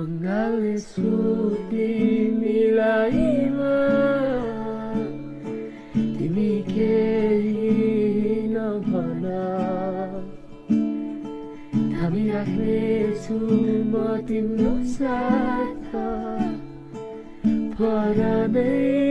अङ्गाले सुति मिलाइमा तिमी केही नभन धामी राख्नेछु म तिम्रो साथ परदै